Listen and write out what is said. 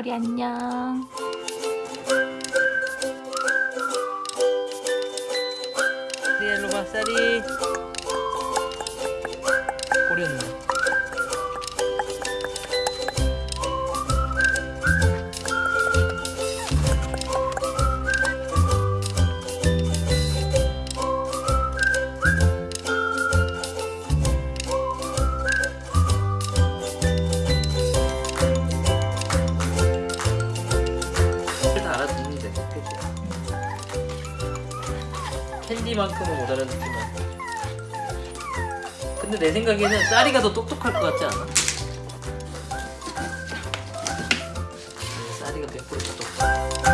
쌀이 안녕. 네, 봐, 쌀이. 꼬리 캔디만큼은 못 알아듣지만 근데 내 생각에는 쌀이가 더 똑똑할 것 같지 않아? 쌀이가 100% 똑똑해